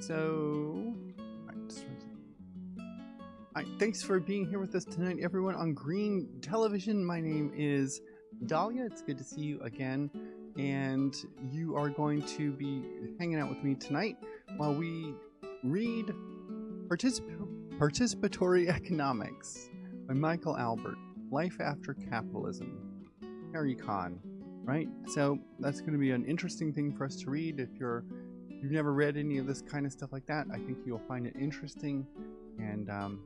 So, thanks for being here with us tonight, everyone on Green Television. My name is Dahlia. It's good to see you again. And you are going to be hanging out with me tonight while we read Particip- Participatory Economics by Michael Albert Life After Capitalism. Parecon, right? So that's going to be an interesting thing for us to read. If you're you've never read any of this kind of stuff like that, I think you'll find it interesting. And um,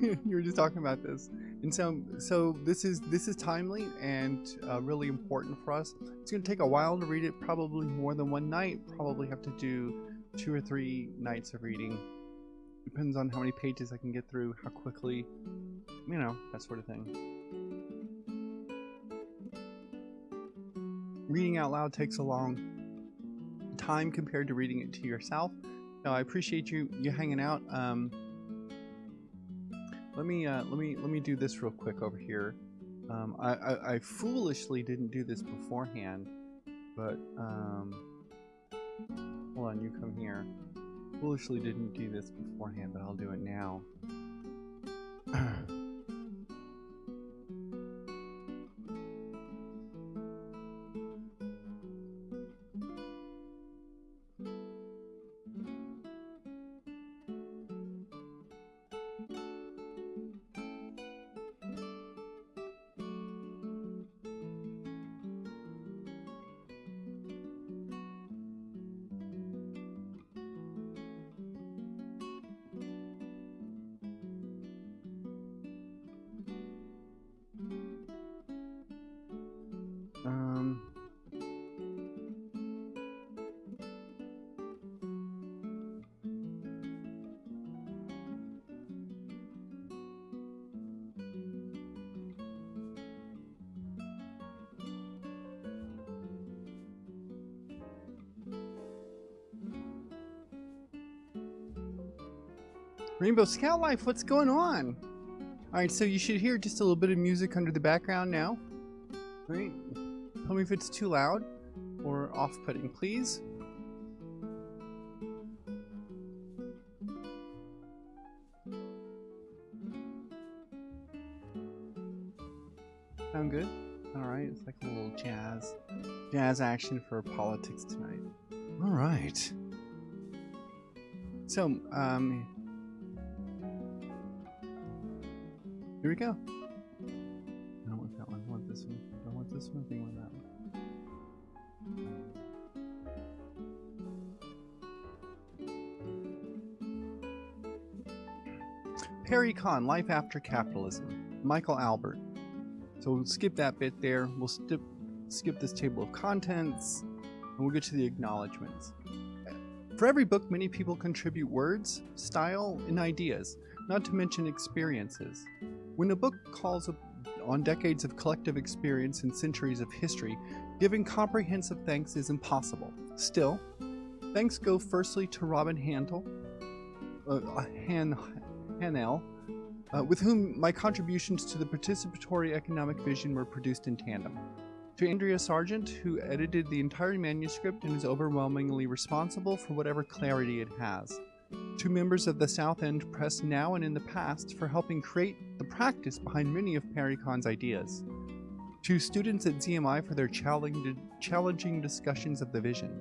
you were just talking about this, and so so this is this is timely and uh, really important for us. It's going to take a while to read it, probably more than one night. Probably have to do two or three nights of reading. Depends on how many pages I can get through, how quickly, you know, that sort of thing. Reading out loud takes a long time compared to reading it to yourself. So I appreciate you you hanging out. Um, let me uh, let me let me do this real quick over here. Um, I, I, I, foolishly didn't do this beforehand, but um, hold on, you come here. Foolishly didn't do this beforehand, but I'll do it now. Rainbow Scout Life, what's going on? Alright, so you should hear just a little bit of music under the background now. Right? Tell me if it's too loud or off-putting, please. Sound good? Alright, it's like a little jazz, jazz action for politics tonight. Alright. So, um, we go. I don't want that one, I want this one. I don't want this one, I want that one. Parecon, Life After Capitalism, Michael Albert. So we'll skip that bit there. We'll skip, skip this table of contents, and we'll get to the acknowledgments. For every book, many people contribute words, style, and ideas, not to mention experiences. When a book calls on decades of collective experience and centuries of history, giving comprehensive thanks is impossible. Still, thanks go firstly to Robin Handel, uh, Han, Hahnel, uh, with whom my contributions to the participatory economic vision were produced in tandem. To Andrea Sargent, who edited the entire manuscript and is overwhelmingly responsible for whatever clarity it has. To members of the South End Press now and in the past for helping create the practice behind many of Parecon's ideas. To students at ZMI for their challenging discussions of the vision.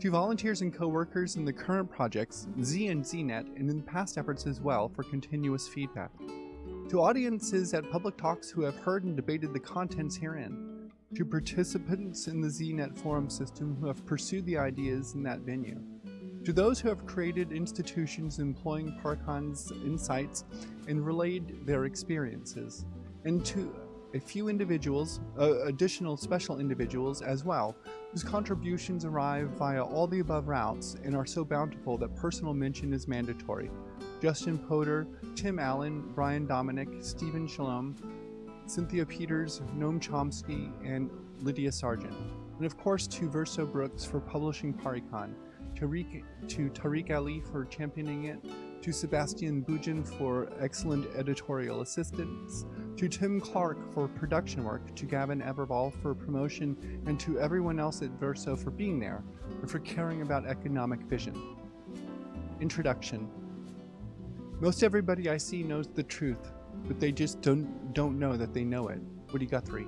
To volunteers and co-workers in the current projects, Z and ZNet, and in past efforts as well for continuous feedback. To audiences at public talks who have heard and debated the contents herein. To participants in the ZNet forum system who have pursued the ideas in that venue. To those who have created institutions employing Parecon's insights and relayed their experiences. And to a few individuals, uh, additional special individuals as well, whose contributions arrive via all the above routes and are so bountiful that personal mention is mandatory. Justin Podur, Tim Allen, Brian Dominick, Stephen Shalom, Cynthia Peters, Noam Chomsky, and Lydia Sargent. And of course to Verso Books for publishing Kahn, Tariq, to Tariq Ali for championing it, to Sebastian Budgen for excellent editorial assistance, to Tim Clark for production work, to Gavin Everall for promotion, and to everyone else at Verso for being there, and for caring about economic vision. Introduction Most everybody I see knows the truth, but they just don't, don't know that they know it. Woody Guthrie.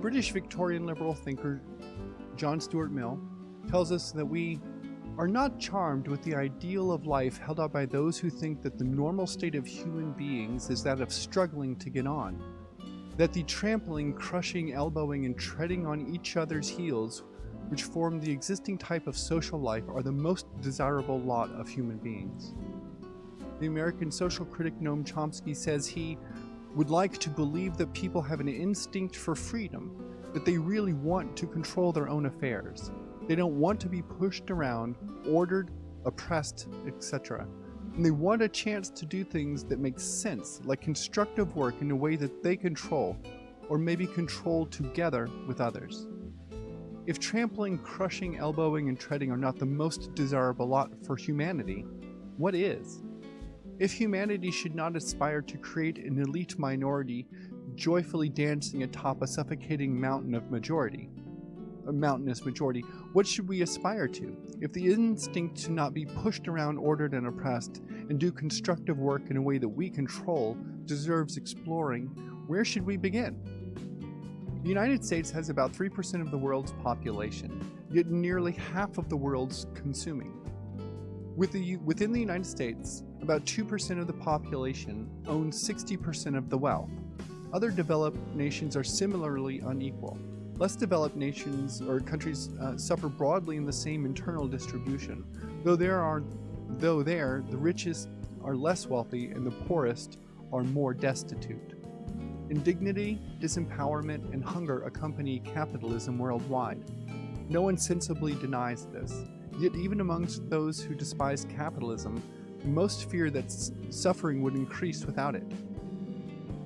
British Victorian liberal thinker John Stuart Mill tells us that we are not charmed with the ideal of life held out by those who think that the normal state of human beings is that of struggling to get on, that the trampling, crushing, elbowing, and treading on each other's heels, which form the existing type of social life, are the most desirable lot of human beings. The American social critic Noam Chomsky says he would like to believe that people have an instinct for freedom, that they really want to control their own affairs, they don't want to be pushed around, ordered, oppressed, etc. And they want a chance to do things that make sense, like constructive work in a way that they control, or maybe control together with others. If trampling, crushing, elbowing, and treading are not the most desirable lot for humanity, what is? If humanity should not aspire to create an elite minority joyfully dancing atop a suffocating mountain of majority, mountainous majority, what should we aspire to? If the instinct to not be pushed around, ordered, and oppressed, and do constructive work in a way that we control deserves exploring, where should we begin? The United States has about 3% of the world's population, yet nearly half of the world's consuming. With the, within the United States, about 2% of the population owns 60% of the wealth. Other developed nations are similarly unequal. Less developed nations or countries uh, suffer broadly in the same internal distribution, though there are, though there, the richest are less wealthy and the poorest are more destitute. Indignity, disempowerment, and hunger accompany capitalism worldwide. No one sensibly denies this, yet even amongst those who despise capitalism, most fear that suffering would increase without it.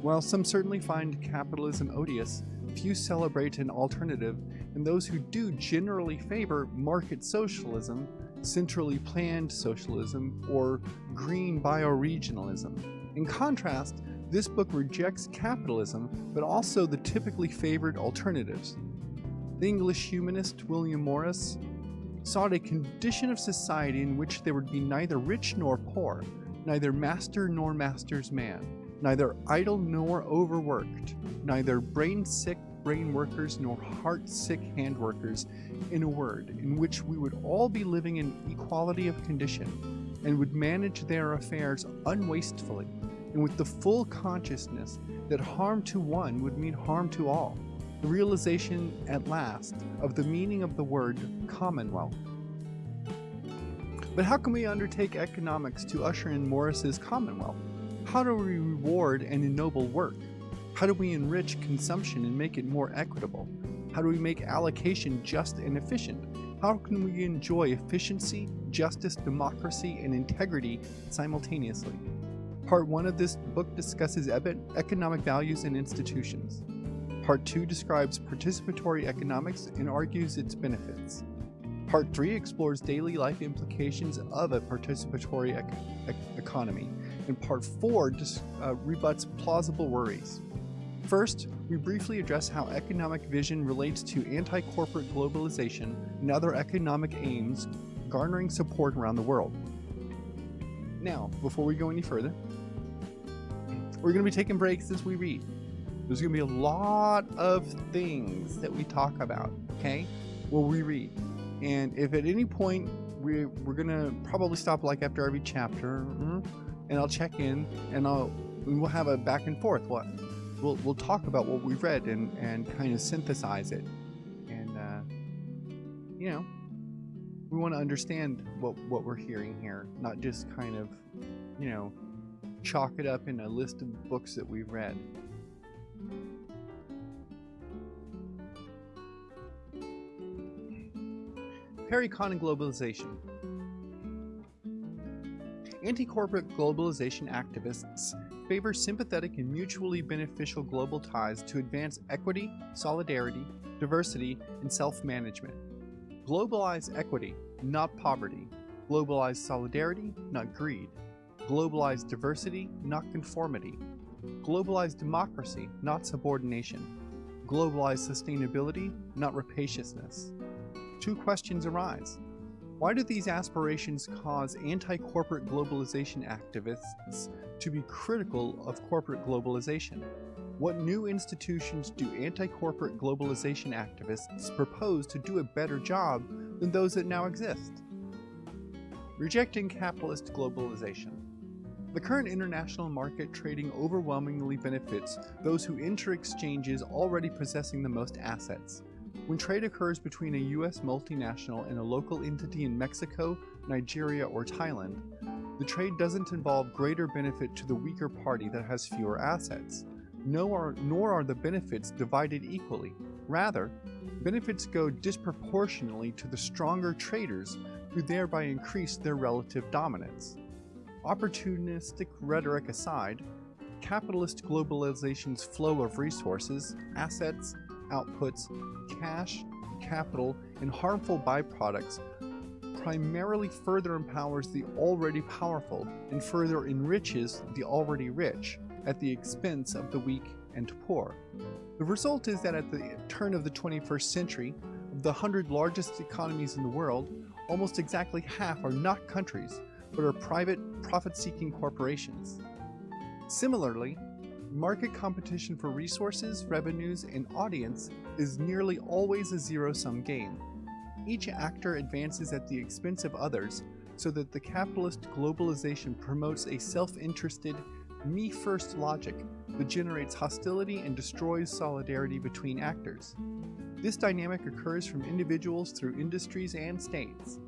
While some certainly find capitalism odious, few celebrate an alternative, and those who do generally favor market socialism, centrally planned socialism, or green bioregionalism. In contrast, this book rejects capitalism, but also the typically favored alternatives. The English humanist William Morris sought a condition of society in which there would be neither rich nor poor, neither master nor master's man, neither idle nor overworked, neither brain sick brain workers nor heart sick hand workers, in a word, in which we would all be living in equality of condition and would manage their affairs unwastefully and with the full consciousness that harm to one would mean harm to all. The realization at last of the meaning of the word commonwealth. But how can we undertake economics to usher in Morris's commonwealth? How do we reward and ennoble work? How do we enrich consumption and make it more equitable? How do we make allocation just and efficient? How can we enjoy efficiency, justice, democracy, and integrity simultaneously? Part 1 of this book discusses economic values and institutions. Part 2 describes participatory economics and argues its benefits. Part 3 explores daily life implications of a participatory ec ec economy, and Part 4 just, uh, rebuts plausible worries. First, we briefly address how economic vision relates to anti-corporate globalization and other economic aims garnering support around the world. Now, before we go any further, we're going to be taking breaks as we read. There's going to be a lot of things that we talk about, okay? We'll reread. And if at any point we, we're gonna probably stop like after every chapter, mm, and I'll check in, and I'll we'll have a back and forth. What we'll we'll talk about what we've read and and kind of synthesize it, and uh, you know, we want to understand what what we're hearing here, not just kind of, you know, chalk it up in a list of books that we've read. Parecon and Globalization Anti-corporate globalization activists favor sympathetic and mutually beneficial global ties to advance equity, solidarity, diversity, and self-management. Globalize equity, not poverty. Globalize solidarity, not greed. Globalize diversity, not conformity. Globalize democracy, not subordination. Globalize sustainability, not rapaciousness. Two questions arise. Why do these aspirations cause anti-corporate globalization activists to be critical of corporate globalization? What new institutions do anti-corporate globalization activists propose to do a better job than those that now exist? Rejecting capitalist globalization. The current international market trading overwhelmingly benefits those who enter exchanges already possessing the most assets. When trade occurs between a US multinational and a local entity in Mexico, Nigeria, or Thailand, the trade doesn't involve greater benefit to the weaker party that has fewer assets. Nor, nor are the benefits divided equally. Rather, benefits go disproportionately to the stronger traders who thereby increase their relative dominance. Opportunistic rhetoric aside, capitalist globalization's flow of resources, assets, outputs, cash, capital, and harmful byproducts primarily further empowers the already powerful and further enriches the already rich at the expense of the weak and poor. The result is that at the turn of the 21st century, of the 100 largest economies in the world, almost exactly half are not countries, but are private, profit-seeking corporations. Similarly, market competition for resources, revenues, and audience is nearly always a zero-sum game. Each actor advances at the expense of others so that the capitalist globalization promotes a self-interested, me-first logic that generates hostility and destroys solidarity between actors. This dynamic occurs from individuals through industries and states.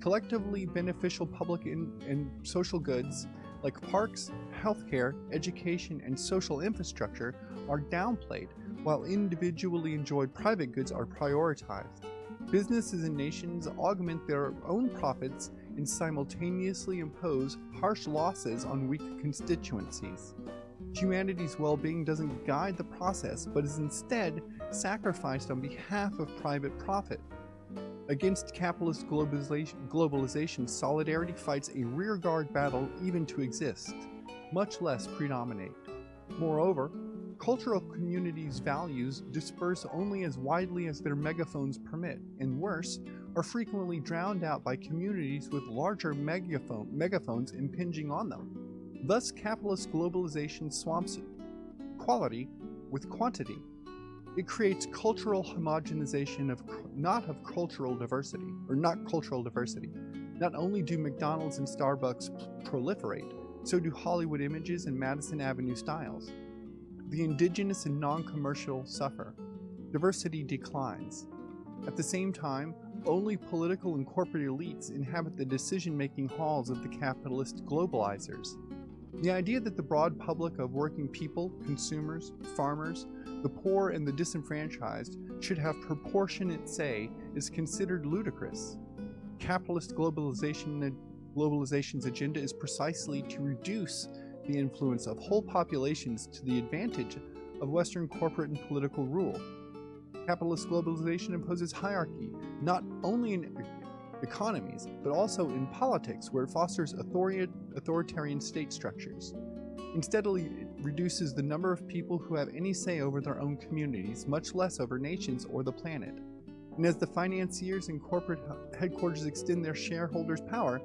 Collectively beneficial public and social goods like parks, healthcare, education, and social infrastructure are downplayed, while individually enjoyed private goods are prioritized. Businesses and nations augment their own profits and simultaneously impose harsh losses on weak constituencies. Humanity's well-being doesn't guide the process, but is instead sacrificed on behalf of private profit. Against capitalist globalization, globalization, solidarity fights a rearguard battle even to exist, much less predominate. Moreover, cultural communities' values disperse only as widely as their megaphones permit, and worse, are frequently drowned out by communities with larger megaphone, megaphones impinging on them. Thus, capitalist globalization swamps quality with quantity. It creates cultural homogenization of not of cultural diversity, or not cultural diversity. Not only do McDonald's and Starbucks proliferate, so do Hollywood images and Madison Avenue styles. The indigenous and non-commercial suffer. Diversity declines. At the same time, only political and corporate elites inhabit the decision-making halls of the capitalist globalizers. The idea that the broad public of working people, consumers, farmers, the poor and the disenfranchised should have proportionate say is considered ludicrous. Capitalist globalization globalization's agenda is precisely to reduce the influence of whole populations to the advantage of Western corporate and political rule. Capitalist globalization imposes hierarchy, not only in economies, but also in politics, where it fosters authoritarian state structures. Instead, it reduces the number of people who have any say over their own communities, much less over nations or the planet. And as the financiers and corporate headquarters extend their shareholders' power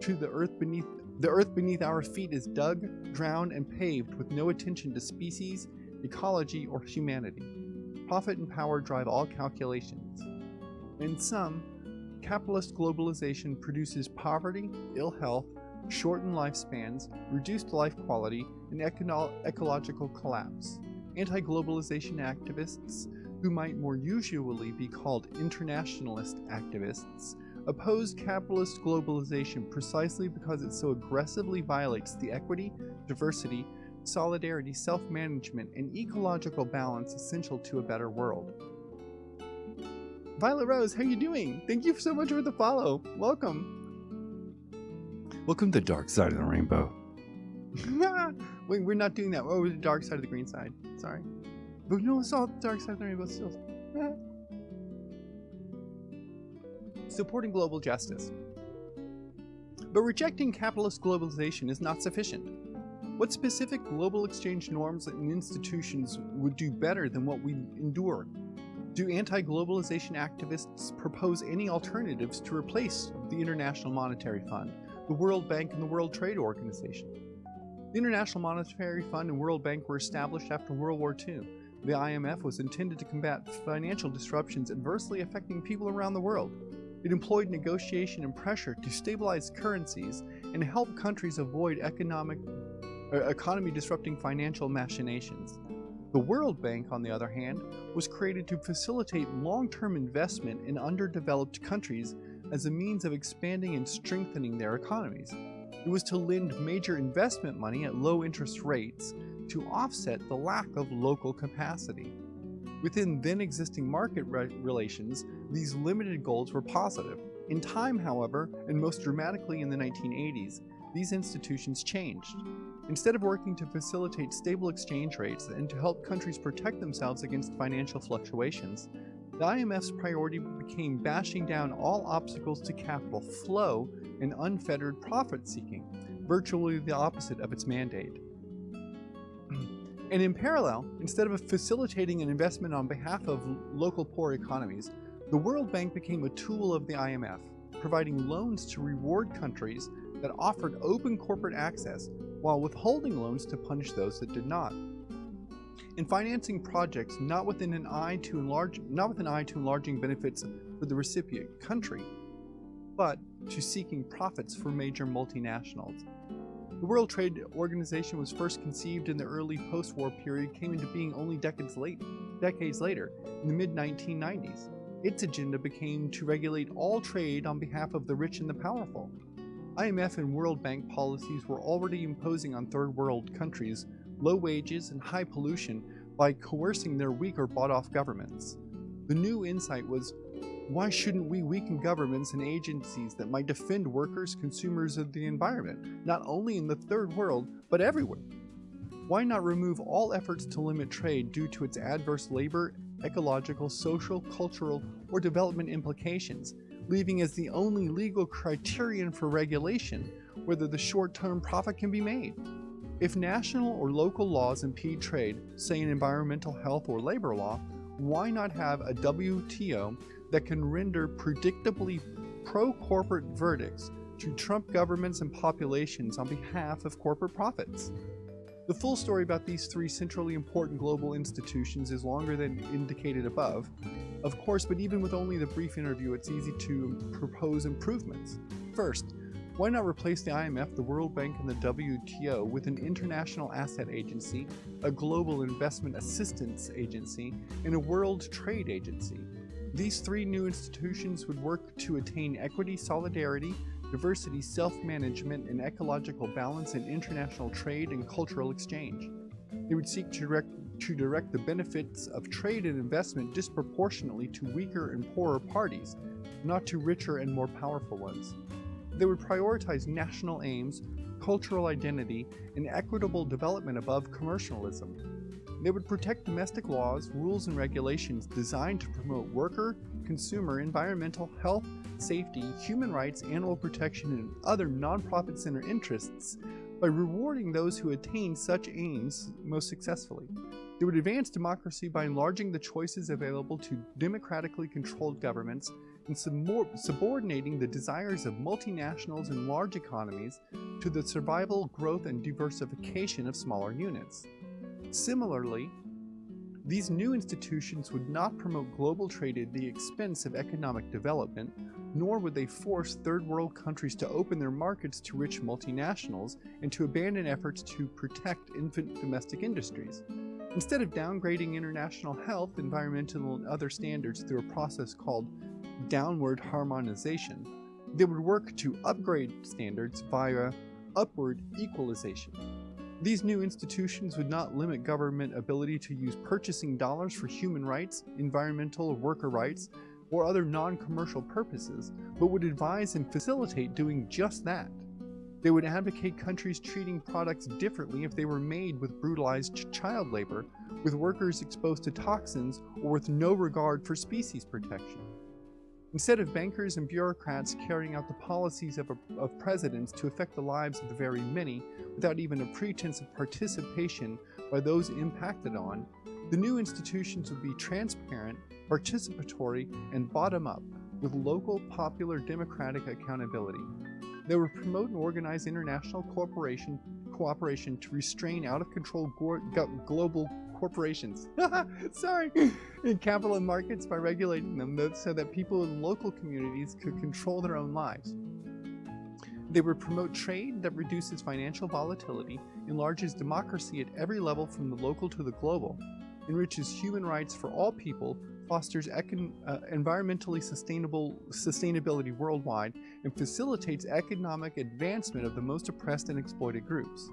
to the earth beneath the earth beneath our feet is dug, drowned, and paved with no attention to species, ecology, or humanity. Profit and power drive all calculations. In sum, capitalist globalization produces poverty, ill health, shortened lifespans, reduced life quality, and eco ecological collapse. Anti-globalization activists, who might more usually be called internationalist activists, oppose capitalist globalization precisely because it so aggressively violates the equity, diversity, solidarity, self-management, and ecological balance essential to a better world. Violet Rose, how you doing? Thank you so much for the follow. Welcome. Welcome to the dark side of the rainbow. Wait, we're not doing that. Oh, the dark side of the green side. Sorry. But no, it's all the dark side of the rainbow still. Supporting global justice. But rejecting capitalist globalization is not sufficient. What specific global exchange norms and institutions would do better than what we endure? Do anti globalization activists propose any alternatives to replace the International Monetary Fund, the World Bank, and the World Trade Organization? The International Monetary Fund and World Bank were established after World War II. The IMF was intended to combat financial disruptions adversely affecting people around the world. It employed negotiation and pressure to stabilize currencies and help countries avoid economic, uh, economy disrupting financial machinations. The World Bank, on the other hand, was created to facilitate long-term investment in underdeveloped countries as a means of expanding and strengthening their economies. It was to lend major investment money at low interest rates to offset the lack of local capacity. Within then existing market re relations, these limited goals were positive. In time, however, and most dramatically in the 1980s, these institutions changed. Instead of working to facilitate stable exchange rates and to help countries protect themselves against financial fluctuations, the IMF's priority became bashing down all obstacles to capital flow and unfettered profit seeking, virtually the opposite of its mandate. and in parallel, instead of facilitating an investment on behalf of local poor economies, the World Bank became a tool of the IMF, providing loans to reward countries that offered open corporate access while withholding loans to punish those that did not. In financing projects not within an eye to enlarge not with an eye to enlarging benefits for the recipient country, but to seeking profits for major multinationals. The World Trade Organization was first conceived in the early post-war period, came into being only decades, late, decades later, in the mid-1990s. Its agenda became to regulate all trade on behalf of the rich and the powerful, IMF and World Bank policies were already imposing on third world countries low wages and high pollution by coercing their weaker bought off governments. The new insight was why shouldn't we weaken governments and agencies that might defend workers, consumers and the environment, not only in the third world, but everywhere? Why not remove all efforts to limit trade due to its adverse labor, ecological, social, cultural, or development implications leaving as the only legal criterion for regulation whether the short-term profit can be made. If national or local laws impede trade, say an environmental health or labor law, why not have a WTO that can render predictably pro-corporate verdicts to trump governments and populations on behalf of corporate profits? The full story about these three centrally important global institutions is longer than indicated above, of course, but even with only the brief interview, it's easy to propose improvements. First, why not replace the IMF, the World Bank, and the WTO with an international asset agency, a global investment assistance agency, and a world trade agency? These three new institutions would work to attain equity, solidarity, diversity, self-management, and ecological balance in international trade and cultural exchange. They would seek to direct, to direct the benefits of trade and investment disproportionately to weaker and poorer parties, not to richer and more powerful ones. They would prioritize national aims, cultural identity, and equitable development above commercialism. They would protect domestic laws, rules, and regulations designed to promote worker, consumer, environmental, health, safety, human rights, animal protection, and other nonprofit center interests by rewarding those who attain such aims most successfully. It would advance democracy by enlarging the choices available to democratically controlled governments and subordinating the desires of multinationals and large economies to the survival, growth, and diversification of smaller units. Similarly, these new institutions would not promote global trade at the expense of economic development, nor would they force third world countries to open their markets to rich multinationals and to abandon efforts to protect infant domestic industries. Instead of downgrading international health, environmental, and other standards through a process called downward harmonization, they would work to upgrade standards via upward equalization. These new institutions would not limit government ability to use purchasing dollars for human rights, environmental or worker rights, or other non-commercial purposes, but would advise and facilitate doing just that. They would advocate countries treating products differently if they were made with brutalized child labor, with workers exposed to toxins, or with no regard for species protection. Instead of bankers and bureaucrats carrying out the policies of, a, of presidents to affect the lives of the very many without even a pretense of participation by those impacted on, the new institutions would be transparent, participatory, and bottom up, with local popular democratic accountability. They would promote and organize international cooperation, cooperation to restrain out of control global corporations. Sorry. In capital markets by regulating them so that people in local communities could control their own lives. They would promote trade that reduces financial volatility, enlarges democracy at every level from the local to the global, enriches human rights for all people, fosters econ uh, environmentally sustainable sustainability worldwide, and facilitates economic advancement of the most oppressed and exploited groups.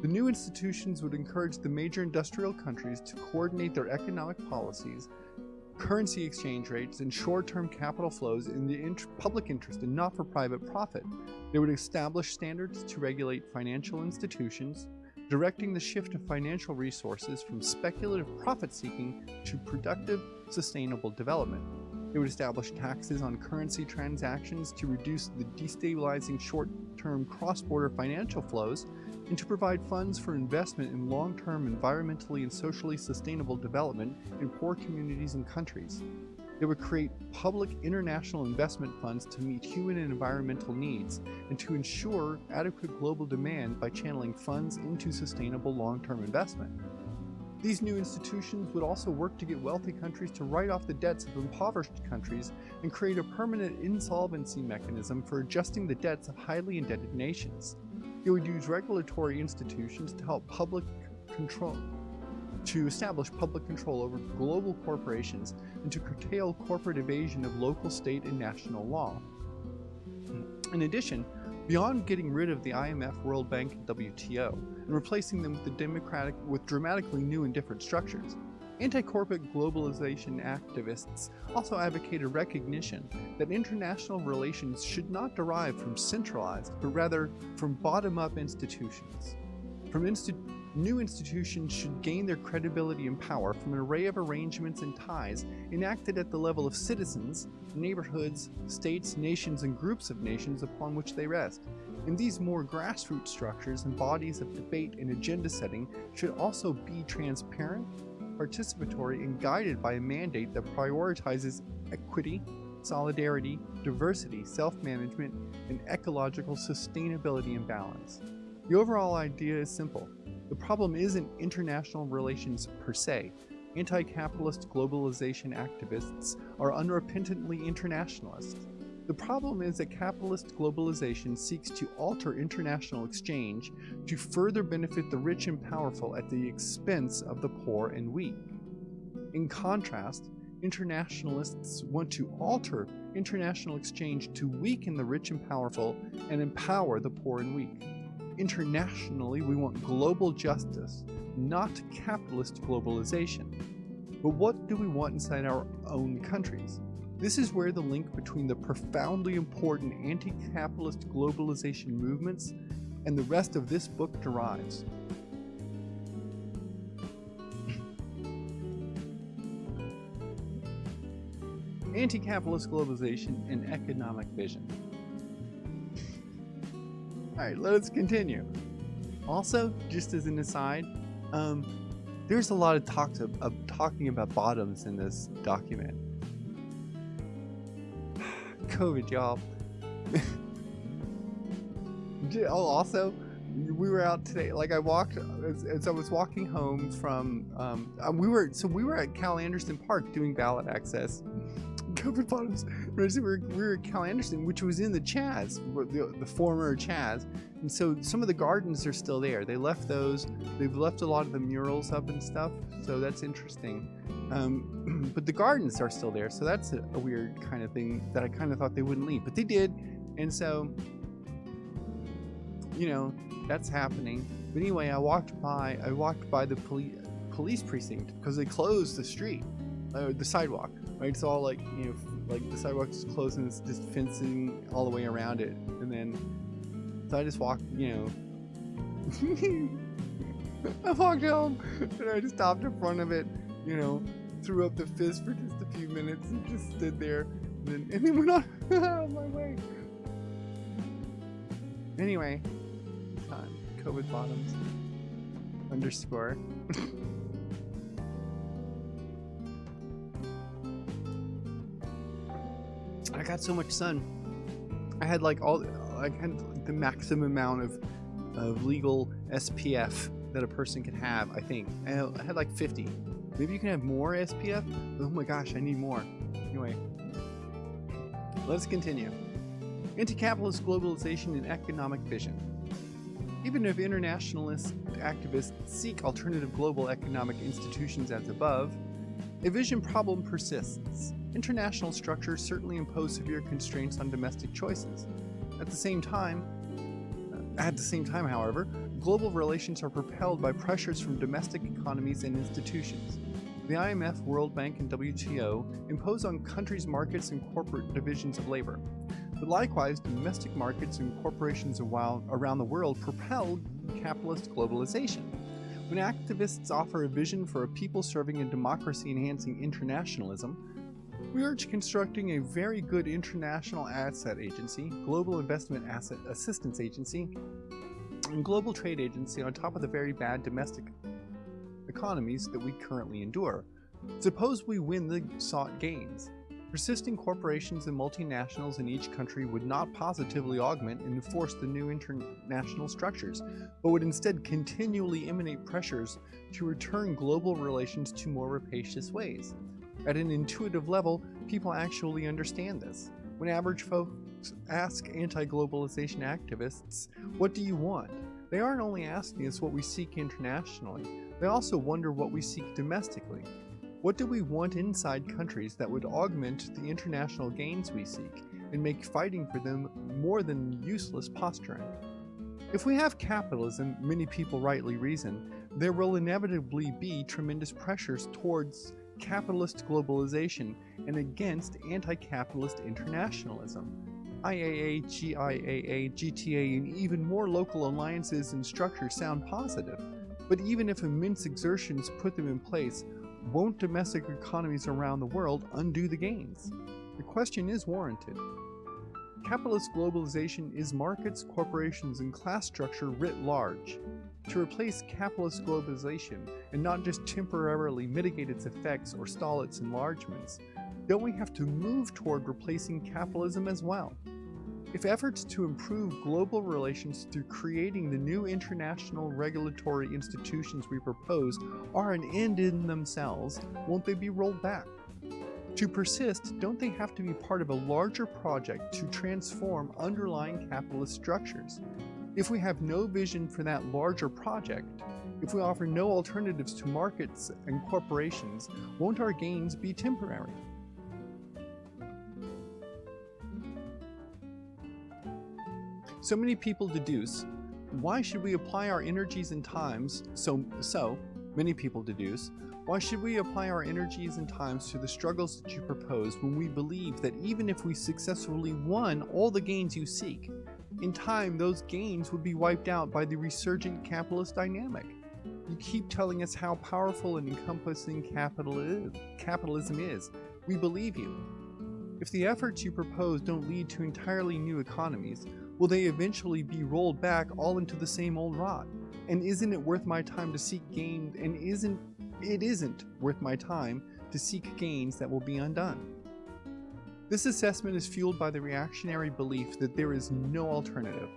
The new institutions would encourage the major industrial countries to coordinate their economic policies, currency exchange rates, and short-term capital flows in the int public interest and not for private profit. They would establish standards to regulate financial institutions, directing the shift of financial resources from speculative profit-seeking to productive, sustainable development. They would establish taxes on currency transactions to reduce the destabilizing short-term cross-border financial flows and to provide funds for investment in long-term environmentally and socially sustainable development in poor communities and countries. It would create public international investment funds to meet human and environmental needs and to ensure adequate global demand by channeling funds into sustainable long-term investment. These new institutions would also work to get wealthy countries to write off the debts of impoverished countries and create a permanent insolvency mechanism for adjusting the debts of highly indebted nations. It would use regulatory institutions to help public control, to establish public control over global corporations and to curtail corporate evasion of local, state, and national law. In addition, Beyond getting rid of the IMF, World Bank, and WTO, and replacing them with the democratic with dramatically new and different structures, anti-corporate globalization activists also advocate a recognition that international relations should not derive from centralized, but rather from bottom-up institutions. From insti new institutions should gain their credibility and power from an array of arrangements and ties enacted at the level of citizens neighborhoods, states, nations, and groups of nations upon which they rest. And these more grassroots structures and bodies of debate and agenda setting should also be transparent, participatory, and guided by a mandate that prioritizes equity, solidarity, diversity, self-management, and ecological sustainability and balance. The overall idea is simple. The problem isn't international relations per se, Anti-capitalist globalization activists are unrepentantly internationalist. The problem is that capitalist globalization seeks to alter international exchange to further benefit the rich and powerful at the expense of the poor and weak. In contrast, internationalists want to alter international exchange to weaken the rich and powerful and empower the poor and weak. Internationally, we want global justice, not capitalist globalization. But what do we want inside our own countries? This is where the link between the profoundly important anti-capitalist globalization movements and the rest of this book derives. Anti-capitalist globalization and economic vision. Alright, let's continue. Also, just as an aside, um, there's a lot of talks of, of talking about bottoms in this document. COVID, y'all. oh, also, we were out today. Like I walked as, as I was walking home from. Um, uh, we were so we were at Cal Anderson Park doing ballot access. COVID bottoms. We were, we were at Cal Anderson, which was in the Chaz, the, the former Chaz, and so some of the gardens are still there. They left those. They've left a lot of the murals up and stuff. So that's interesting. Um, but the gardens are still there. So that's a, a weird kind of thing that I kind of thought they wouldn't leave, but they did. And so, you know, that's happening. But anyway, I walked by. I walked by the police police precinct because they closed the street, uh, the sidewalk. Right, it's all like you know, like the sidewalk is closed and it's just fencing all the way around it, and then so I just walked, you know. I walked home and I just stopped in front of it, you know, threw up the fist for just a few minutes and just stood there and then, and then went on my way. Anyway, time. COVID bottoms. Underscore. I got so much sun. I had like all, I had the maximum amount of, of legal SPF that a person can have. I think I had like 50. Maybe you can have more SPF. Oh my gosh, I need more. Anyway, let's continue. Anti-capitalist globalization and economic vision. Even if internationalist activists seek alternative global economic institutions as above, a vision problem persists. International structures certainly impose severe constraints on domestic choices. At the same time, uh, at the same time, however, global relations are propelled by pressures from domestic economies and institutions. The IMF, World Bank, and WTO impose on countries' markets and corporate divisions of labor. But likewise, domestic markets and corporations around the world propel capitalist globalization. When activists offer a vision for a people serving and democracy enhancing internationalism, we urge constructing a very good international asset agency, global investment asset assistance agency, and global trade agency on top of the very bad domestic economies that we currently endure. Suppose we win the sought gains. Persisting corporations and multinationals in each country would not positively augment and enforce the new international structures, but would instead continually emanate pressures to return global relations to more rapacious ways. At an intuitive level, people actually understand this. When average folks ask anti-globalization activists, what do you want? They aren't only asking us what we seek internationally, they also wonder what we seek domestically. What do we want inside countries that would augment the international gains we seek and make fighting for them more than useless posturing? If we have capitalism, many people rightly reason, there will inevitably be tremendous pressures towards capitalist globalization and against anti-capitalist internationalism. IAA, GIAA, GTA, and even more local alliances and structures sound positive. But even if immense exertions put them in place, won't domestic economies around the world undo the gains? The question is warranted. Capitalist globalization is markets, corporations, and class structure writ large. To replace capitalist globalization and not just temporarily mitigate its effects or stall its enlargements, don't we have to move toward replacing capitalism as well? If efforts to improve global relations through creating the new international regulatory institutions we propose are an end in themselves, won't they be rolled back? To persist, don't they have to be part of a larger project to transform underlying capitalist structures? If we have no vision for that larger project, if we offer no alternatives to markets and corporations, won't our gains be temporary? So many people deduce, why should we apply our energies and times, so, so many people deduce, why should we apply our energies and times to the struggles that you propose when we believe that even if we successfully won all the gains you seek, in time those gains would be wiped out by the resurgent capitalist dynamic? You keep telling us how powerful and encompassing capital is, capitalism is. We believe you. If the efforts you propose don't lead to entirely new economies, will they eventually be rolled back all into the same old rot? And isn't it worth my time to seek gains and isn't it isn't worth my time to seek gains that will be undone? This assessment is fueled by the reactionary belief that there is no alternative.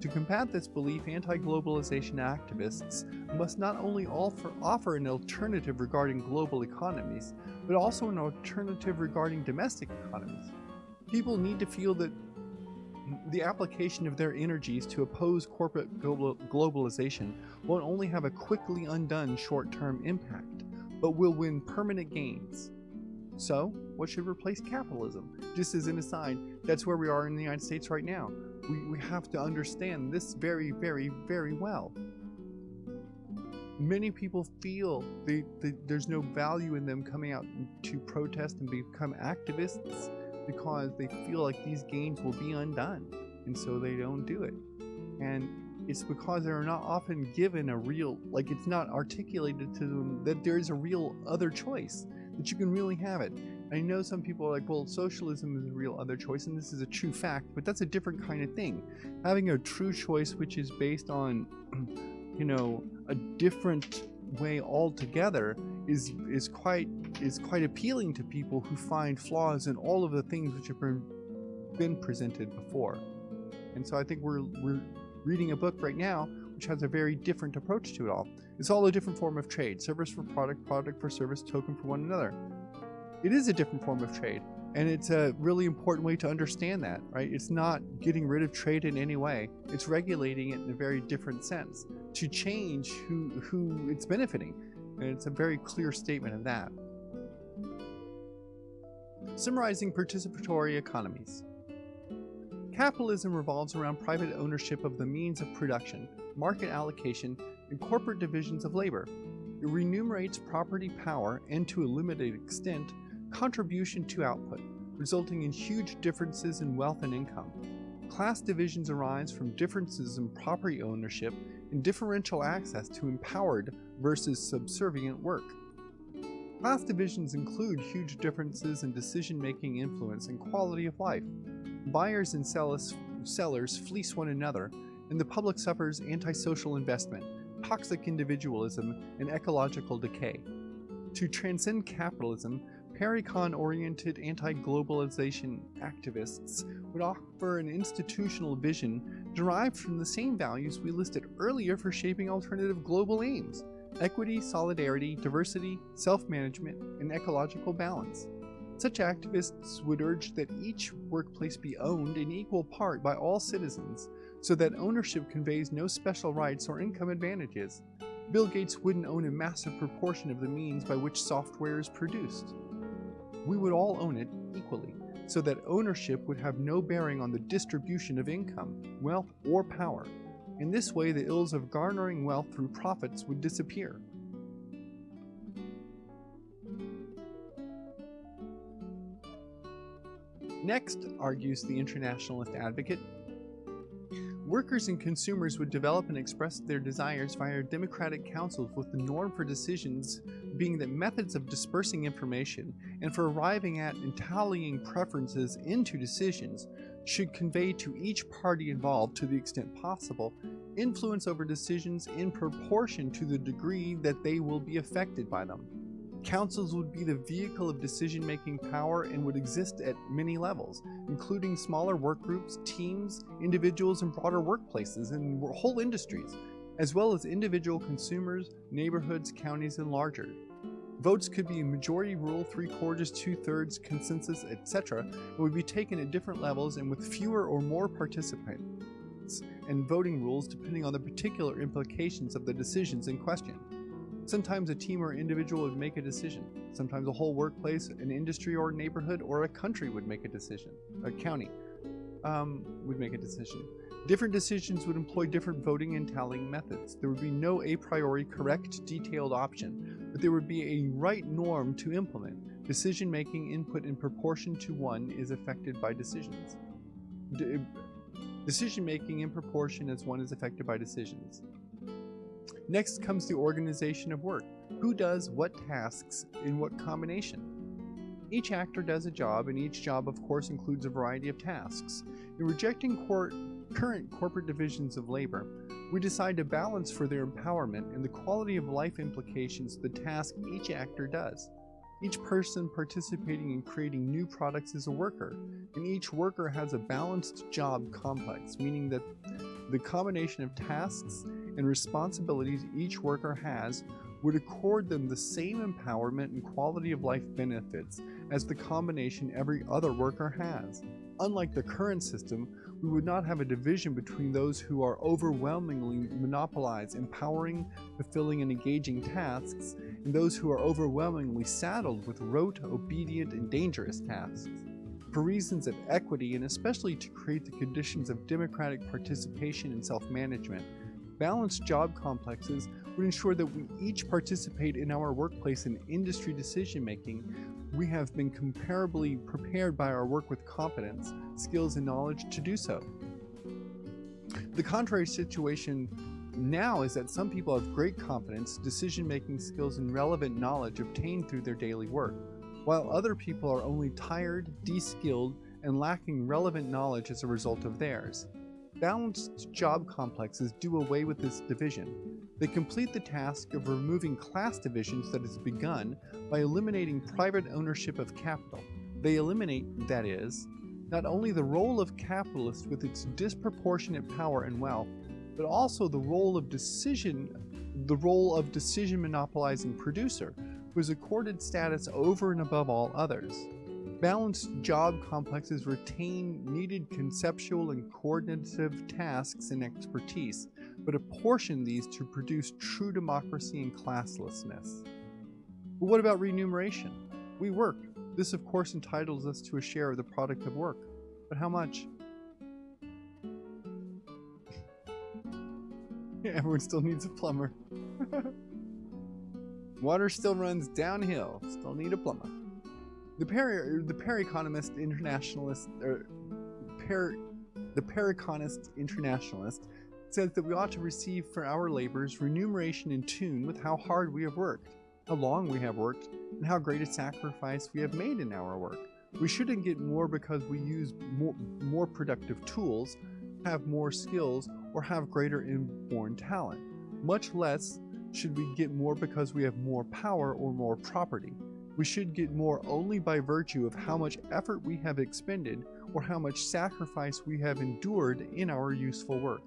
To combat this belief, anti-globalization activists must not only offer, an alternative regarding global economies, but also an alternative regarding domestic economies. People need to feel that the application of their energies to oppose corporate global globalization won't only have a quickly undone short-term impact, but will win permanent gains. So, what should replace capitalism? Just as an aside, that's where we are in the United States right now. We, we have to understand this very, very, very well. Many people feel they, they, there's no value in them coming out to protest and become activists because they feel like these gains will be undone and so they don't do it and it's because they're not often given a real like it's not articulated to them that there's a real other choice that you can really have it I know some people are like, well, socialism is a real other choice, and this is a true fact, but that's a different kind of thing. Having a true choice which is based on, you know, a different way altogether is is quite is quite appealing to people who find flaws in all of the things which have been, been presented before. And so I think we're we're reading a book right now which has a very different approach to it all. It's all a different form of trade, service for product, product for service, token for one another. It is a different form of trade, and it's a really important way to understand that, right? It's not getting rid of trade in any way. It's regulating it in a very different sense to change who, who it's benefiting. And it's a very clear statement of that. Summarizing participatory economies. Capitalism revolves around private ownership of the means of production, market allocation, and corporate divisions of labor. It remunerates property power and, to a limited extent, contribution to output, resulting in huge differences in wealth and income. Class divisions arise from differences in property ownership and differential access to empowered versus subservient work. Class divisions include huge differences in decision-making influence and quality of life. Buyers and sellers, sellers fleece one another, and the public suffers antisocial investment, toxic individualism, and ecological decay. To transcend capitalism, Parecon-oriented anti-globalization activists would offer an institutional vision derived from the same values we listed earlier for shaping alternative global aims equity, solidarity, diversity, self-management, and ecological balance. Such activists would urge that each workplace be owned in equal part by all citizens so that ownership conveys no special rights or income advantages. Bill Gates wouldn't own a massive proportion of the means by which software is produced. We would all own it equally, so that ownership would have no bearing on the distribution of income, wealth, or power. In this way, the ills of garnering wealth through profits would disappear. Next, argues the internationalist advocate, workers and consumers would develop and express their desires via democratic councils with the norm for decisions being that methods of dispersing information and for arriving at and tallying preferences into decisions should convey to each party involved, to the extent possible, influence over decisions in proportion to the degree that they will be affected by them. Councils would be the vehicle of decision-making power and would exist at many levels, including smaller work groups, teams, individuals, and broader workplaces and whole industries, as well as individual consumers, neighborhoods, counties, and larger. Votes could be a majority rule, three quarters, two thirds, consensus, etc., and would be taken at different levels and with fewer or more participants, and voting rules depending on the particular implications of the decisions in question. Sometimes a team or individual would make a decision. Sometimes a whole workplace, an industry or neighborhood, or a country would make a decision. A county um, would make a decision. Different decisions would employ different voting and tallying methods. There would be no a priori correct detailed option, but there would be a right norm to implement. Decision-making input in proportion to one is affected by decisions. De Decision-making in proportion as one is affected by decisions. Next comes the organization of work. Who does what tasks in what combination? Each actor does a job, and each job, of course, includes a variety of tasks. In rejecting court current corporate divisions of labor, we decide to balance for their empowerment and the quality of life implications the task each actor does. Each person participating in creating new products is a worker, and each worker has a balanced job complex, meaning that the combination of tasks and responsibilities each worker has would accord them the same empowerment and quality of life benefits as the combination every other worker has. Unlike the current system, we would not have a division between those who are overwhelmingly monopolized empowering, fulfilling, and engaging tasks, and those who are overwhelmingly saddled with rote, obedient, and dangerous tasks. For reasons of equity, and especially to create the conditions of democratic participation and self-management, balanced job complexes would ensure that we each participate in our workplace and industry decision-making we have been comparably prepared by our work with competence, skills, and knowledge to do so. The contrary situation now is that some people have great confidence, decision-making skills, and relevant knowledge obtained through their daily work, while other people are only tired, de-skilled, and lacking relevant knowledge as a result of theirs. Balanced job complexes do away with this division. They complete the task of removing class divisions that has begun by eliminating private ownership of capital. They eliminate, that is, not only the role of capitalist with its disproportionate power and wealth, but also the role of decision the role of decision monopolizing producer, who is accorded status over and above all others. Balanced job complexes retain needed conceptual and coordinative tasks and expertise, but apportion these to produce true democracy and classlessness. But what about remuneration? We work. This, of course, entitles us to a share of the product of work. But how much? Everyone still needs a plumber. Water still runs downhill. Still need a plumber. The per the Internationalist er, per the Internationalist says that we ought to receive for our labors remuneration in tune with how hard we have worked, how long we have worked, and how great a sacrifice we have made in our work. We shouldn't get more because we use more, more productive tools, have more skills, or have greater inborn talent. Much less should we get more because we have more power or more property. We should get more only by virtue of how much effort we have expended or how much sacrifice we have endured in our useful work.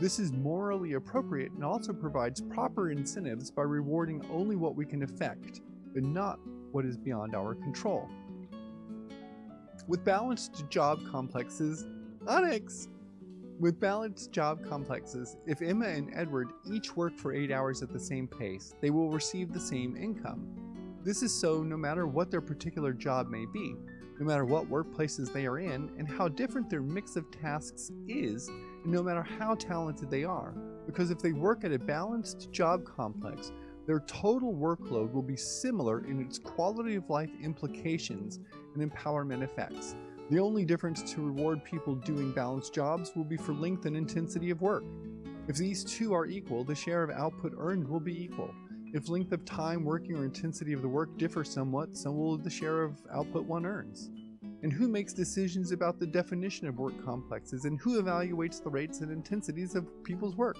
This is morally appropriate and also provides proper incentives by rewarding only what we can affect, but not what is beyond our control. With balanced job complexes, Onyx! With balanced job complexes, if Emma and Edward each work for 8 hours at the same pace, they will receive the same income. This is so no matter what their particular job may be, no matter what workplaces they are in, and how different their mix of tasks is, and no matter how talented they are. Because if they work at a balanced job complex, their total workload will be similar in its quality of life implications and empowerment effects. The only difference to reward people doing balanced jobs will be for length and intensity of work. If these two are equal, the share of output earned will be equal. If length of time working or intensity of the work differ somewhat, so will the share of output one earns. And who makes decisions about the definition of work complexes and who evaluates the rates and intensities of people's work?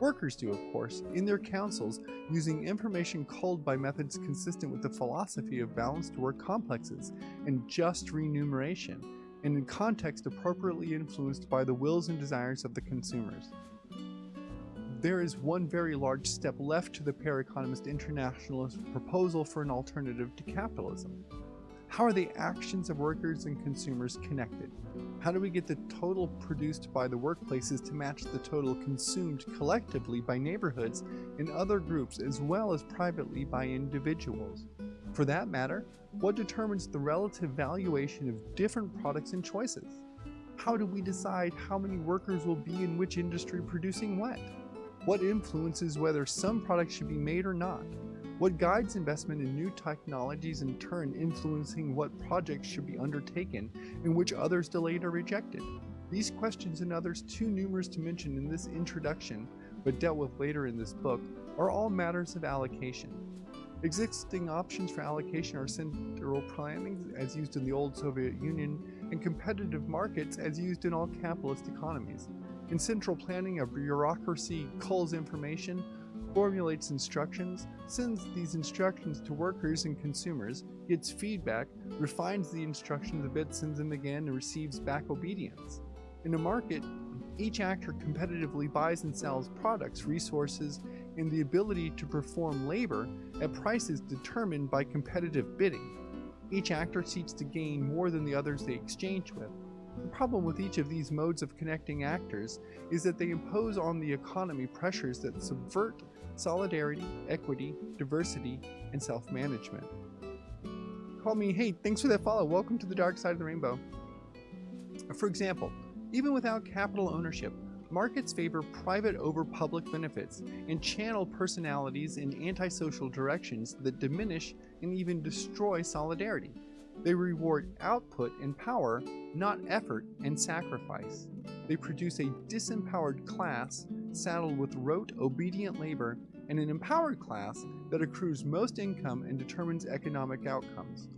Workers do, of course, in their councils, using information culled by methods consistent with the philosophy of balanced work complexes and just remuneration, and in context appropriately influenced by the wills and desires of the consumers. There is one very large step left to the Periconomist Internationalist proposal for an alternative to capitalism. How are the actions of workers and consumers connected? How do we get the total produced by the workplaces to match the total consumed collectively by neighborhoods and other groups as well as privately by individuals? For that matter, what determines the relative valuation of different products and choices? How do we decide how many workers will be in which industry producing what? What influences whether some products should be made or not? What guides investment in new technologies in turn influencing what projects should be undertaken and which others delayed or rejected? These questions and others too numerous to mention in this introduction, but dealt with later in this book, are all matters of allocation. Existing options for allocation are central planning as used in the old Soviet Union and competitive markets as used in all capitalist economies. In central planning, a bureaucracy culls information, formulates instructions, sends these instructions to workers and consumers, gets feedback, refines the instructions a bit, sends them again, and receives back obedience. In a market, each actor competitively buys and sells products, resources, and the ability to perform labor at prices determined by competitive bidding. Each actor seeks to gain more than the others they exchange with. The problem with each of these modes of connecting actors is that they impose on the economy pressures that subvert solidarity, equity, diversity, and self-management. Call me, hey, thanks for that follow. Welcome to the dark side of the rainbow. For example, even without capital ownership, markets favor private over public benefits and channel personalities in antisocial directions that diminish and even destroy solidarity. They reward output and power, not effort and sacrifice. They produce a disempowered class saddled with rote, obedient labor and an empowered class that accrues most income and determines economic outcomes.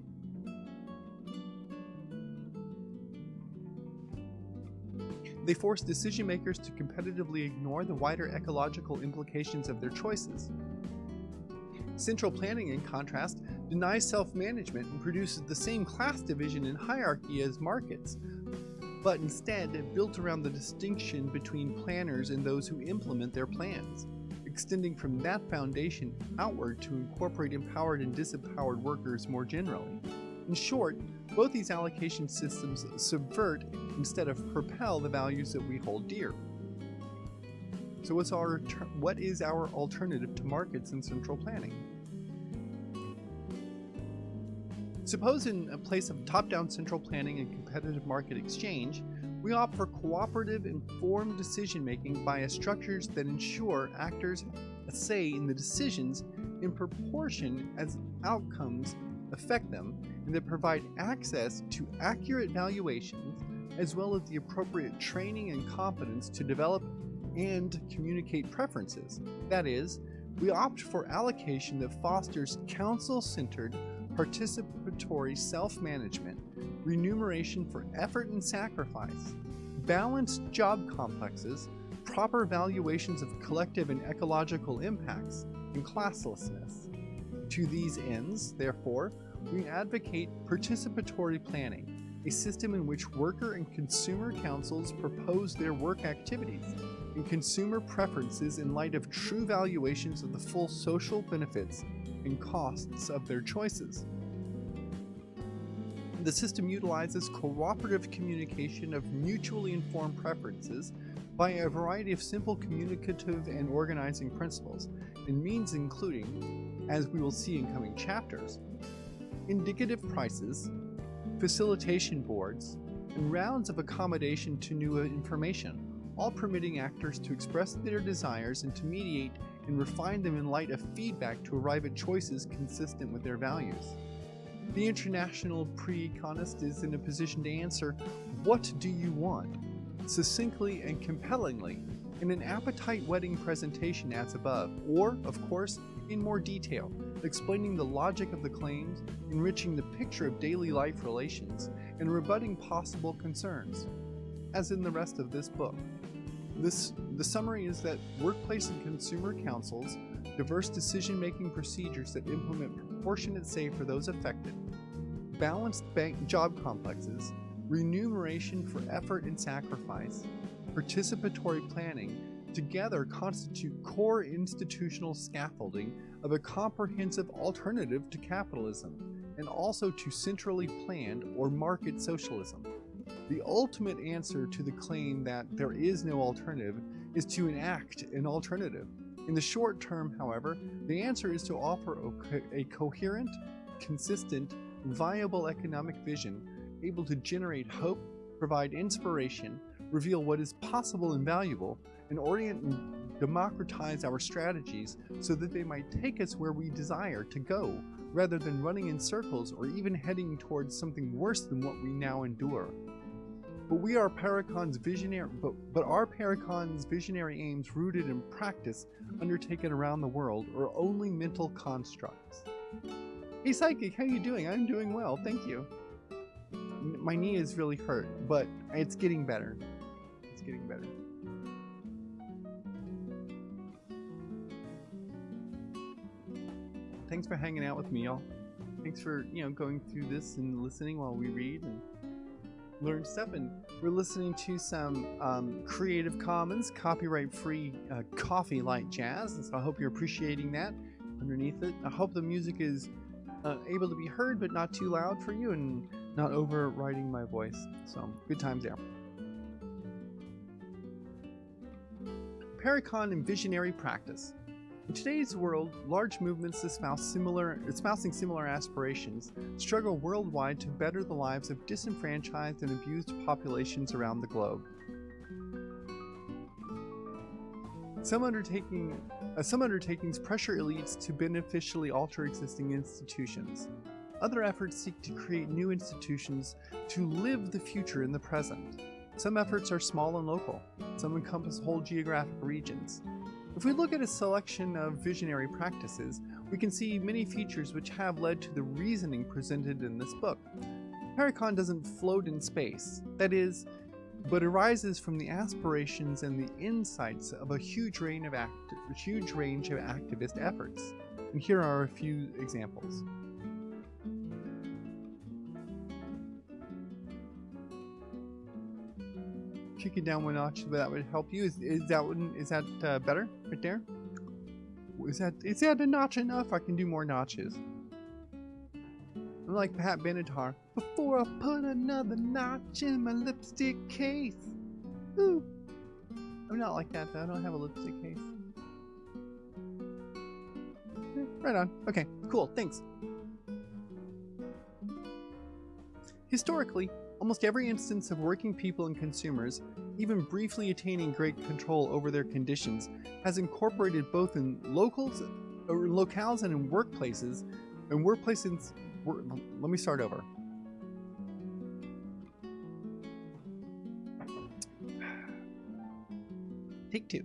They force decision makers to competitively ignore the wider ecological implications of their choices. Central planning, in contrast, denies self management and produces the same class division and hierarchy as markets, but instead built around the distinction between planners and those who implement their plans, extending from that foundation outward to incorporate empowered and disempowered workers more generally. In short, both these allocation systems subvert instead of propel the values that we hold dear. So what's our what is our alternative to markets and central planning? Suppose in a place of top-down central planning and competitive market exchange, we opt for cooperative, informed decision-making via structures that ensure actors a say in the decisions in proportion as outcomes affect them and that provide access to accurate valuations as well as the appropriate training and competence to develop and communicate preferences. That is, we opt for allocation that fosters council-centered, participatory self-management, remuneration for effort and sacrifice, balanced job complexes, proper valuations of collective and ecological impacts, and classlessness. To these ends, therefore, we advocate participatory planning, a system in which worker and consumer councils propose their work activities and consumer preferences in light of true valuations of the full social benefits and costs of their choices. The system utilizes cooperative communication of mutually informed preferences by a variety of simple communicative and organizing principles, and means including, as we will see in coming chapters, indicative prices, facilitation boards, and rounds of accommodation to new information, all permitting actors to express their desires and to mediate and refine them in light of feedback to arrive at choices consistent with their values. The international pre-econist is in a position to answer, what do you want? Succinctly and compellingly, in an appetite-whetting presentation as above, or, of course, in more detail, explaining the logic of the claims, enriching the picture of daily life relations, and rebutting possible concerns, as in the rest of this book. This, the summary is that workplace and consumer councils, diverse decision-making procedures that implement proportionate say for those affected, balanced bank job complexes, remuneration for effort and sacrifice, participatory planning, together constitute core institutional scaffolding of a comprehensive alternative to capitalism, and also to centrally planned or market socialism. The ultimate answer to the claim that there is no alternative is to enact an alternative. In the short term, however, the answer is to offer a, coherent, consistent, viable economic vision able to generate hope, provide inspiration, reveal what is possible and valuable, and orient and democratize our strategies so that they might take us where we desire to go, rather than running in circles or even heading towards something worse than what we now endure. But we are Parecon's visionary, but, but are Parecon's visionary aims rooted in practice undertaken around the world, or only mental constructs? Hey Psychic, how you doing? I'm doing well, thank you. My knee is really hurt, but it's getting better. It's getting better. Thanks for hanging out with me, y'all. Thanks for, you know, going through this and listening while we read and learn stuff. And we're listening to some um, Creative Commons copyright free uh, coffee light jazz. And so I hope you're appreciating that underneath it. I hope the music is uh, able to be heard but not too loud for you and not overriding my voice. So good times there. Parecon and visionary practice. In today's world, large movements espouse similar, espousing similar aspirations struggle worldwide to better the lives of disenfranchised and abused populations around the globe. Some, undertaking, uh, some undertakings pressure elites to beneficially alter existing institutions. Other efforts seek to create new institutions to live the future in the present. Some efforts are small and local. Some encompass whole geographic regions. If we look at a selection of visionary practices, we can see many features which have led to the reasoning presented in this book. Parecon doesn't float in space. That is, but arises from the aspirations and the insights of a huge range of, act- huge range of activist efforts. And here are a few examples. Kick it down one notch, but that would help you. Is, is that one? Is that uh, better right there? Is that is that a notch enough? I can do more notches. I'm like Pat Benatar. Before I put another notch in my lipstick case. Ooh. I'm not like that though. I don't have a lipstick case. Eh, Right on. Okay, cool. Thanks. Historically, almost every instance of working people and consumers, even briefly attaining great control over their conditions, has incorporated both in locals, or locales and in workplaces, and workplaces. Wor- let me start over. Take two.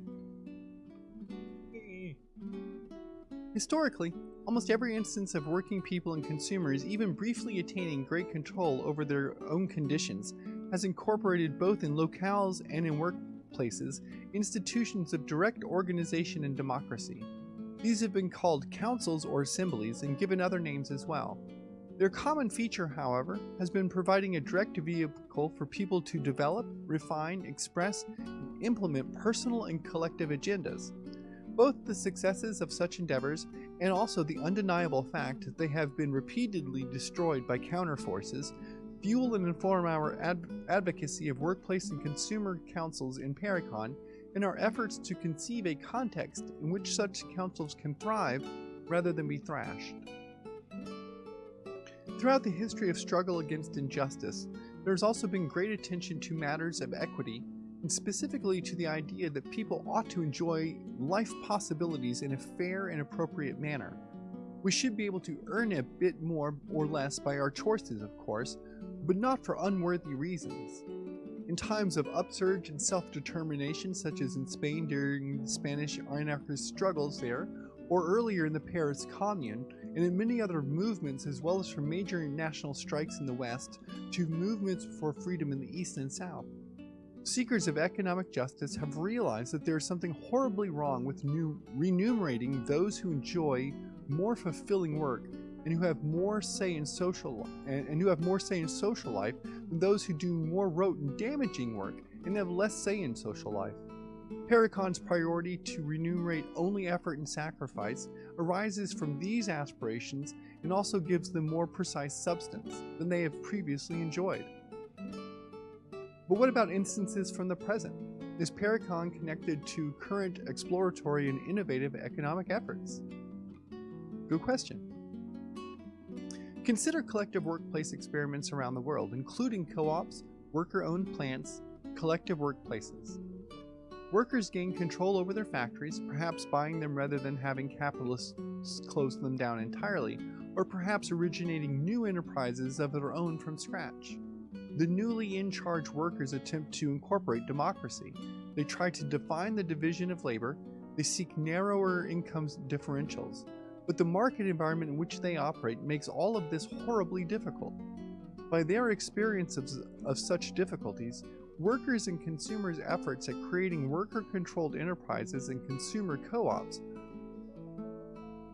Historically, almost every instance of working people and consumers even briefly attaining great control over their own conditions has incorporated both in locales and in workplaces institutions of direct organization and democracy. These have been called councils or assemblies and given other names as well. Their common feature, however, has been providing a direct vehicle for people to develop, refine, express, and implement personal and collective agendas. Both the successes of such endeavors and also the undeniable fact that they have been repeatedly destroyed by counterforces fuel and inform our ad- advocacy of workplace and consumer councils in Parecon and our efforts to conceive a context in which such councils can thrive rather than be thrashed. Throughout the history of struggle against injustice, there has also been great attention to matters of equity and specifically to the idea that people ought to enjoy life possibilities in a fair and appropriate manner. We should be able to earn a bit more or less by our choices, of course, but not for unworthy reasons. In times of upsurge and self determination, such as in Spain during the Spanish anarchist struggles there, or earlier in the Paris Commune, and in many other movements, as well as from major national strikes in the West to movements for freedom in the East and South. Seekers of economic justice have realized that there is something horribly wrong with remunerating those who enjoy more fulfilling work and who have more say in social and, and who have more say in social life than those who do more rote and damaging work and have less say in social life. Parecon's priority to remunerate only effort and sacrifice arises from these aspirations and also gives them more precise substance than they have previously enjoyed. But what about instances from the present? Is Parecon connected to current exploratory and innovative economic efforts? Good question. Consider collective workplace experiments around the world, including co ops, worker owned plants, collective workplaces. Workers gain control over their factories, perhaps buying them rather than having capitalists close them down entirely, or perhaps originating new enterprises of their own from scratch. The newly in charge workers attempt to incorporate democracy. They try to define the division of labor, they seek narrower income differentials. But the market environment in which they operate makes all of this horribly difficult. By their experience of, of such difficulties, workers and consumers' efforts at creating worker controlled enterprises and consumer co ops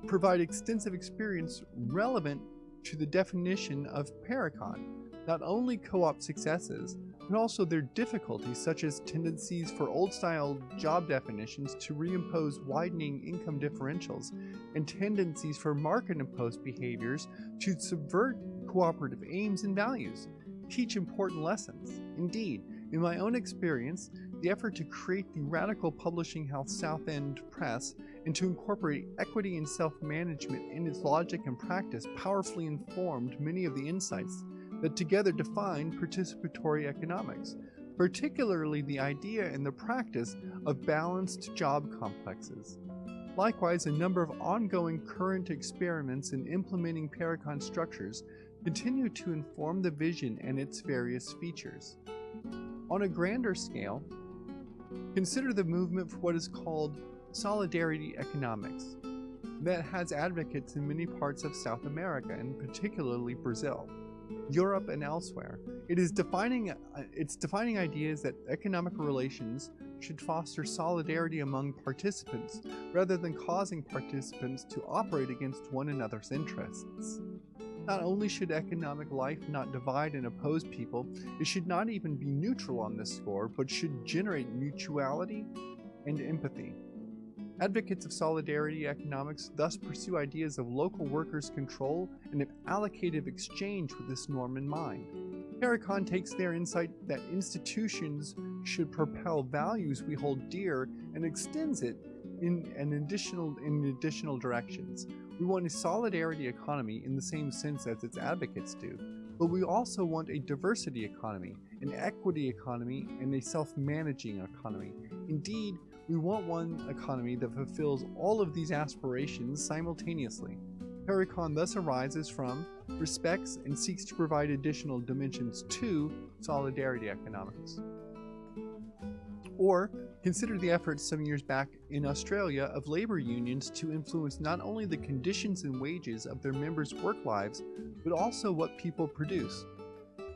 provide extensive experience relevant to the definition of Parecon not only co op successes, but also their difficulties, such as tendencies for old style job definitions to reimpose widening income differentials, and tendencies for market imposed behaviors to subvert cooperative aims and values, teach important lessons. Indeed, in my own experience, the effort to create the radical publishing house South End Press and to incorporate equity and self management in its logic and practice powerfully informed many of the insights that together define participatory economics, particularly the idea and the practice of balanced job complexes. Likewise, a number of ongoing current experiments in implementing Parecon structures continue to inform the vision and its various features. On a grander scale, consider the movement for what is called solidarity economics, that has advocates in many parts of South America and particularly Brazil. Europe and elsewhere. It is defining uh, it's defining ideas that economic relations should foster solidarity among participants rather than causing participants to operate against one another's interests. Not only should economic life not divide and oppose people, it should not even be neutral on this score, but should generate mutuality and empathy. Advocates of solidarity economics thus pursue ideas of local workers' control and of allocative exchange with this norm in mind. Parecon takes their insight that institutions should propel values we hold dear and extends it in an additional in additional directions. We want a solidarity economy in the same sense as its advocates do, but we also want a diversity economy, an equity economy, and a self-managing economy. Indeed, we want one economy that fulfills all of these aspirations simultaneously. Parecon thus arises from, respects, and seeks to provide additional dimensions to solidarity economics. Or consider the efforts some years back in Australia of labor unions to influence not only the conditions and wages of their members' work lives, but also what people produce.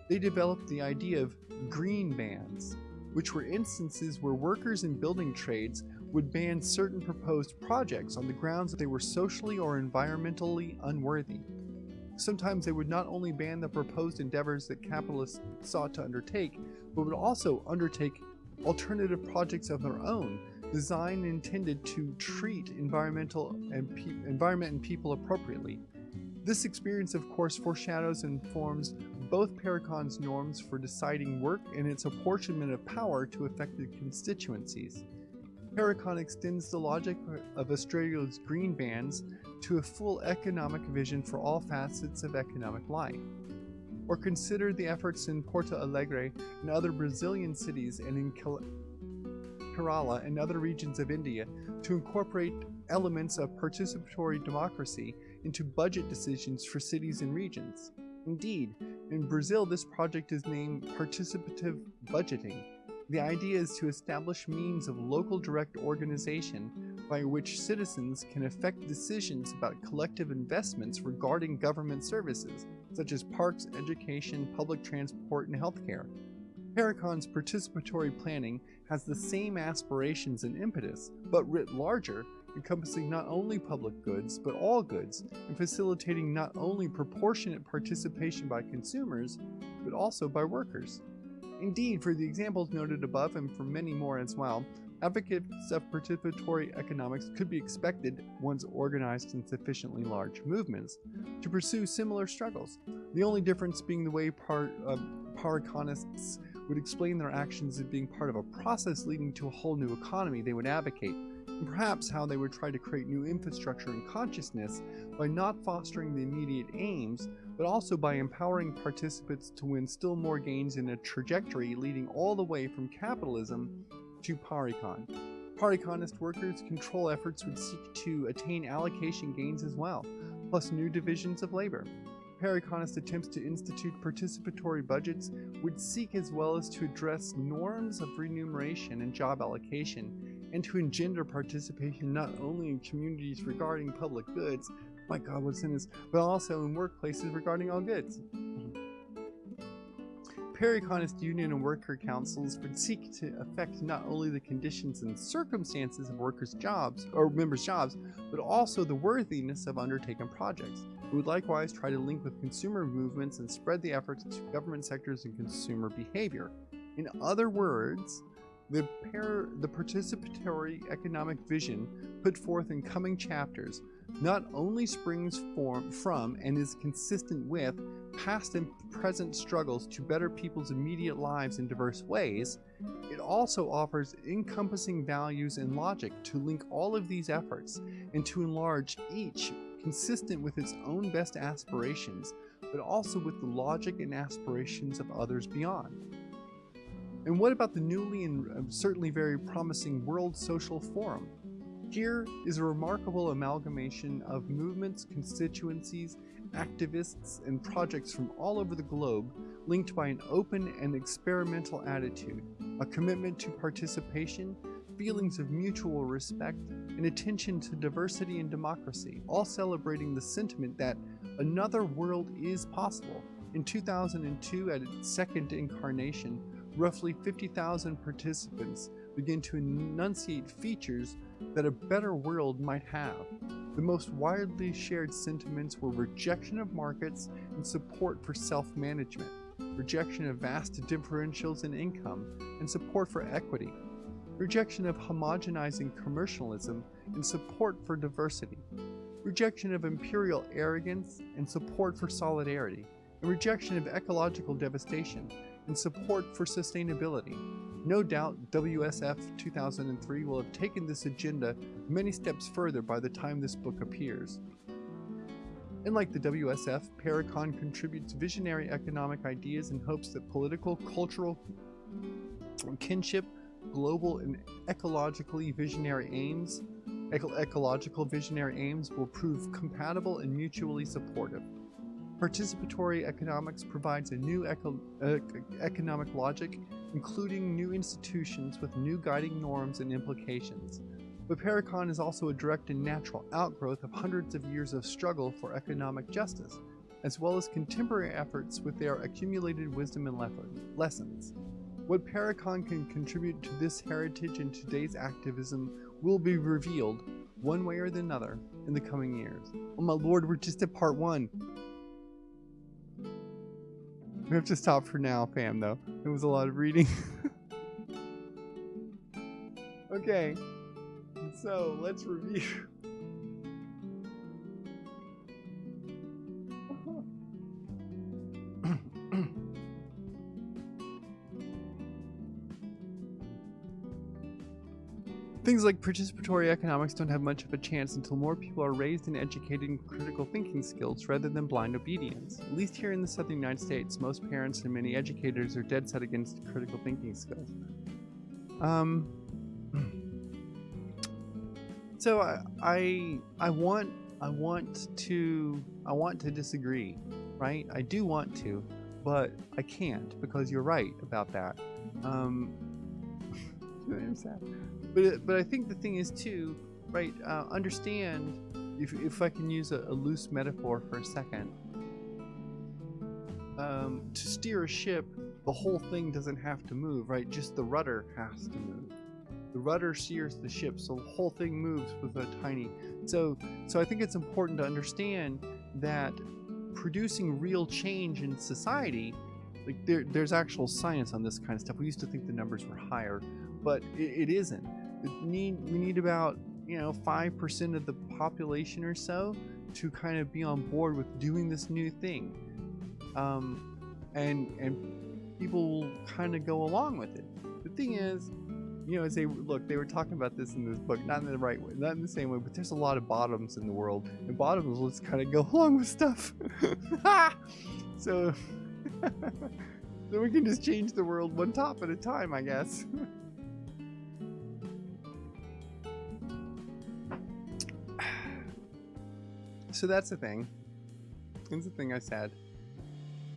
They developed the idea of green bans, which were instances where workers in building trades would ban certain proposed projects on the grounds that they were socially or environmentally unworthy. Sometimes they would not only ban the proposed endeavors that capitalists sought to undertake, but would also undertake alternative projects of their own, designed and intended to treat environmental and environment and people appropriately. This experience, of course, foreshadows and forms both Parecon's norms for deciding work and its apportionment of power to affected constituencies. Parecon extends the logic of Australia's green bans to a full economic vision for all facets of economic life or consider the efforts in Porto Alegre and other Brazilian cities and in Kerala and other regions of India to incorporate elements of participatory democracy into budget decisions for cities and regions. Indeed, in Brazil this project is named Participative Budgeting. The idea is to establish means of local direct organization by which citizens can affect decisions about collective investments regarding government services, such as parks, education, public transport, and healthcare. Parecon's participatory planning has the same aspirations and impetus, but writ larger, encompassing not only public goods, but all goods, and facilitating not only proportionate participation by consumers, but also by workers. Indeed, for the examples noted above and for many more as well, advocates of participatory economics could be expected, once organized in sufficiently large movements, to pursue similar struggles. The only difference being the way part, uh, Pareconists would explain their actions as being part of a process leading to a whole new economy they would advocate, and perhaps how they would try to create new infrastructure and consciousness by not fostering the immediate aims, but also by empowering participants to win still more gains in a trajectory leading all the way from capitalism to Parecon. Pareconist workers' control efforts would seek to attain allocation gains as well, plus new divisions of labor. Pareconist attempts to institute participatory budgets would seek as well as to address norms of remuneration and job allocation, and to engender participation not only in communities regarding public goods, my god, what's in this, but also in workplaces regarding all goods. Pareconist union and worker councils would seek to affect not only the conditions and circumstances of workers' jobs or members' jobs, but also the worthiness of undertaken projects. It would likewise try to link with consumer movements and spread the efforts to government sectors and consumer behavior. In other words, the, the participatory economic vision put forth in coming chapters not only springs from and is consistent with past and present struggles to better people's immediate lives in diverse ways, it also offers encompassing values and logic to link all of these efforts and to enlarge each consistent with its own best aspirations, but also with the logic and aspirations of others beyond. And what about the newly and uh, certainly very promising World Social Forum? Here is a remarkable amalgamation of movements, constituencies, activists, and projects from all over the globe linked by an open and experimental attitude, a commitment to participation, feelings of mutual respect, and attention to diversity and democracy, all celebrating the sentiment that another world is possible, In 2002, at its second incarnation, roughly 50,000 participants began to enunciate features that a better world might have. The most widely shared sentiments were rejection of markets and support for self management, rejection of vast differentials in income, and support for equity, rejection of homogenizing commercialism and support for diversity, rejection of imperial arrogance and support for solidarity, and rejection of ecological devastation and support for sustainability. No doubt WSF 2003 will have taken this agenda many steps further by the time this book appears. Unlike the WSF, Parecon contributes visionary economic ideas in hopes that political, cultural kinship, global and ecologically visionary aims, eco- ecological visionary aims will prove compatible and mutually supportive. Participatory economics provides a new eco- uh, economic logic, including new institutions with new guiding norms and implications. But Parecon is also a direct and natural outgrowth of hundreds of years of struggle for economic justice, as well as contemporary efforts with their accumulated wisdom and lessons. What Parecon can contribute to this heritage and today's activism will be revealed, one way or the other, in the coming years. Oh my lord, we're just at part one. We have to stop for now, fam, though. It was a lot of reading. okay. So, let's review. Things like participatory economics don't have much of a chance until more people are raised and educated in critical thinking skills rather than blind obedience. At least here in the southern United States, most parents and many educators are dead set against critical thinking skills. Um, so I, I I want I want to I want to disagree, right? I do want to, but I can't because you're right about that. Um, I'm sad. But but I think the thing is too, right? Uh, understand if if I can use a, a loose metaphor for a second. Um, to steer a ship, the whole thing doesn't have to move, right? Just the rudder has to move. The rudder steers the ship, so the whole thing moves with a tiny. So so I think it's important to understand that producing real change in society like there, there's actual science on this kind of stuff. We used to think the numbers were higher, but it, it isn't. We need we need about you know five percent of the population or so to kind of be on board with doing this new thing, um, and and people will kind of go along with it. The thing is, you know, as they look, they were talking about this in this book, not in the right way, not in the same way, but there's a lot of bottoms in the world, and bottoms will just kind of go along with stuff. so. so we can just change the world one top at a time, I guess. So that's the thing. That's the thing I said.